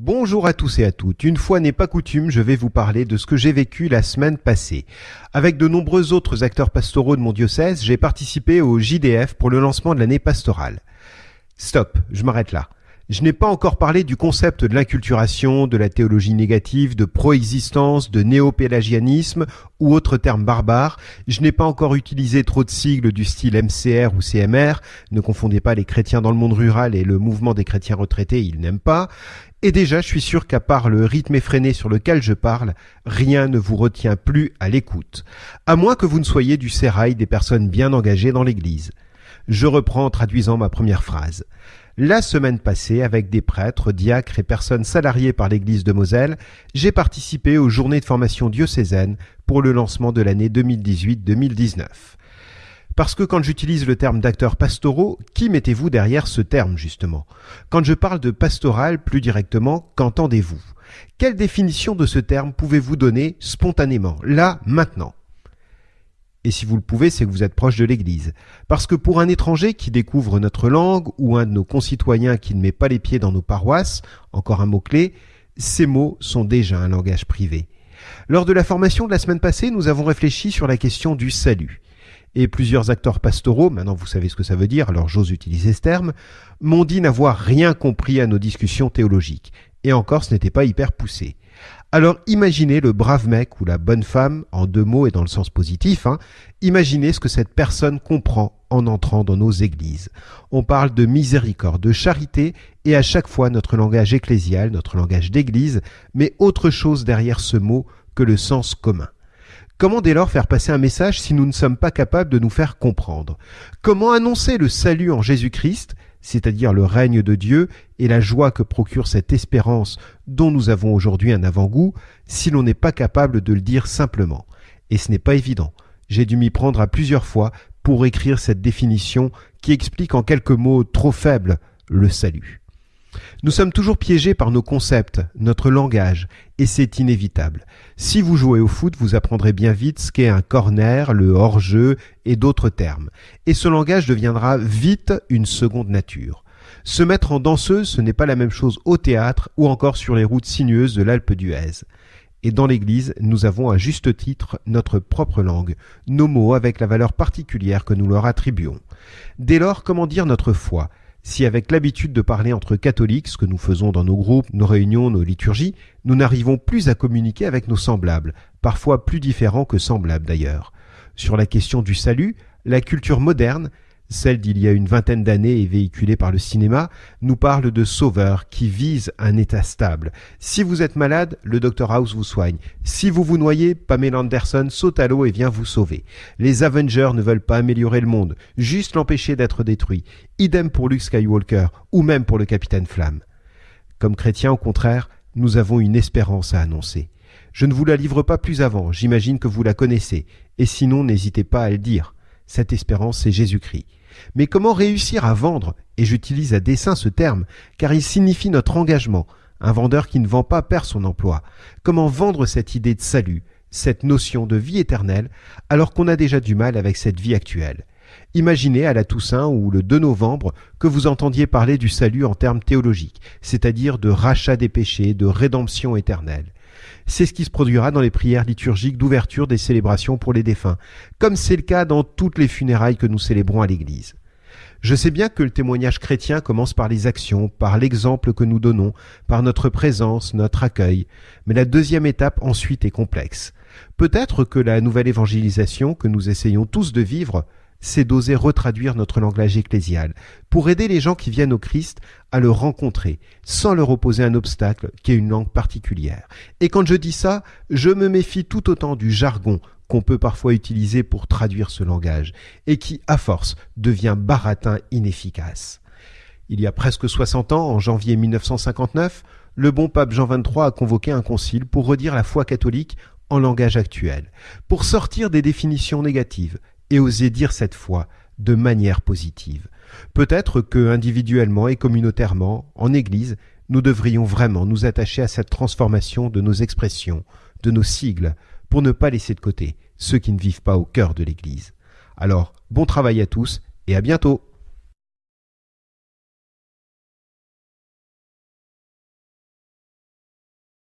Bonjour à tous et à toutes. Une fois n'est pas coutume, je vais vous parler de ce que j'ai vécu la semaine passée. Avec de nombreux autres acteurs pastoraux de mon diocèse, j'ai participé au JDF pour le lancement de l'année pastorale. Stop, je m'arrête là. Je n'ai pas encore parlé du concept de l'inculturation, de la théologie négative, de proexistence, de néopélagianisme ou autres termes barbares. Je n'ai pas encore utilisé trop de sigles du style MCR ou CMR. Ne confondez pas les chrétiens dans le monde rural et le mouvement des chrétiens retraités, ils n'aiment pas. Et déjà, je suis sûr qu'à part le rythme effréné sur lequel je parle, rien ne vous retient plus à l'écoute. À moins que vous ne soyez du sérail des personnes bien engagées dans l'église. Je reprends en traduisant ma première phrase. La semaine passée, avec des prêtres, diacres et personnes salariées par l'église de Moselle, j'ai participé aux journées de formation diocésaine pour le lancement de l'année 2018-2019. Parce que quand j'utilise le terme d'acteurs pastoraux, qui mettez-vous derrière ce terme justement? Quand je parle de pastoral plus directement, qu'entendez-vous? Quelle définition de ce terme pouvez-vous donner spontanément, là, maintenant? Et si vous le pouvez, c'est que vous êtes proche de l'Église. Parce que pour un étranger qui découvre notre langue ou un de nos concitoyens qui ne met pas les pieds dans nos paroisses, encore un mot-clé, ces mots sont déjà un langage privé. Lors de la formation de la semaine passée, nous avons réfléchi sur la question du salut. Et plusieurs acteurs pastoraux, maintenant vous savez ce que ça veut dire, alors j'ose utiliser ce terme, m'ont dit n'avoir rien compris à nos discussions théologiques. Et encore, ce n'était pas hyper poussé. Alors imaginez le brave mec ou la bonne femme, en deux mots et dans le sens positif, hein, imaginez ce que cette personne comprend en entrant dans nos églises. On parle de miséricorde, de charité, et à chaque fois notre langage ecclésial, notre langage d'église, mais autre chose derrière ce mot que le sens commun. Comment dès lors faire passer un message si nous ne sommes pas capables de nous faire comprendre? Comment annoncer le salut en Jésus-Christ c'est-à-dire le règne de Dieu et la joie que procure cette espérance dont nous avons aujourd'hui un avant-goût, si l'on n'est pas capable de le dire simplement. Et ce n'est pas évident. J'ai dû m'y prendre à plusieurs fois pour écrire cette définition qui explique en quelques mots trop faibles le salut. Nous sommes toujours piégés par nos concepts, notre langage, et c'est inévitable. Si vous jouez au foot, vous apprendrez bien vite ce qu'est un corner, le hors-jeu et d'autres termes. Et ce langage deviendra vite une seconde nature. Se mettre en danseuse, ce n'est pas la même chose au théâtre ou encore sur les routes sinueuses de l'Alpe d'Huez. Et dans l'Église, nous avons à juste titre notre propre langue, nos mots avec la valeur particulière que nous leur attribuons. Dès lors, comment dire notre foi? Si avec l'habitude de parler entre catholiques, ce que nous faisons dans nos groupes, nos réunions, nos liturgies, nous n'arrivons plus à communiquer avec nos semblables, parfois plus différents que semblables d'ailleurs. Sur la question du salut, la culture moderne, celle d'il y a une vingtaine d'années et véhiculée par le cinéma, nous parle de sauveurs qui visent un état stable. Si vous êtes malade, le Dr House vous soigne. Si vous vous noyez, Pamela Anderson saute à l'eau et vient vous sauver. Les Avengers ne veulent pas améliorer le monde, juste l'empêcher d'être détruit. Idem pour Luke Skywalker, ou même pour le Capitaine Flamme. Comme chrétiens, au contraire, nous avons une espérance à annoncer. Je ne vous la livre pas plus avant, j'imagine que vous la connaissez, et sinon n'hésitez pas à le dire. Cette espérance, c'est Jésus-Christ. Mais comment réussir à vendre Et j'utilise à dessein ce terme, car il signifie notre engagement. Un vendeur qui ne vend pas perd son emploi. Comment vendre cette idée de salut, cette notion de vie éternelle, alors qu'on a déjà du mal avec cette vie actuelle? Imaginez à la Toussaint ou le 2 novembre que vous entendiez parler du salut en termes théologiques, c'est-à-dire de rachat des péchés, de rédemption éternelle. C'est ce qui se produira dans les prières liturgiques d'ouverture des célébrations pour les défunts, comme c'est le cas dans toutes les funérailles que nous célébrons à l'Église. Je sais bien que le témoignage chrétien commence par les actions, par l'exemple que nous donnons, par notre présence, notre accueil, mais la deuxième étape ensuite est complexe. Peut-être que la nouvelle évangélisation que nous essayons tous de vivre c'est d'oser retraduire notre langage ecclésial, pour aider les gens qui viennent au Christ à le rencontrer, sans leur opposer un obstacle qui est une langue particulière. Et quand je dis ça, je me méfie tout autant du jargon qu'on peut parfois utiliser pour traduire ce langage, et qui, à force, devient baratin inefficace. Il y a presque 60 ans, en janvier 1959, le bon pape Jean XXIII a convoqué un concile pour redire la foi catholique en langage actuel, pour sortir des définitions négatives et oser dire cette foi de manière positive. Peut-être que individuellement et communautairement, en Église, nous devrions vraiment nous attacher à cette transformation de nos expressions, de nos sigles, pour ne pas laisser de côté ceux qui ne vivent pas au cœur de l'Église. Alors, bon travail à tous et à bientôt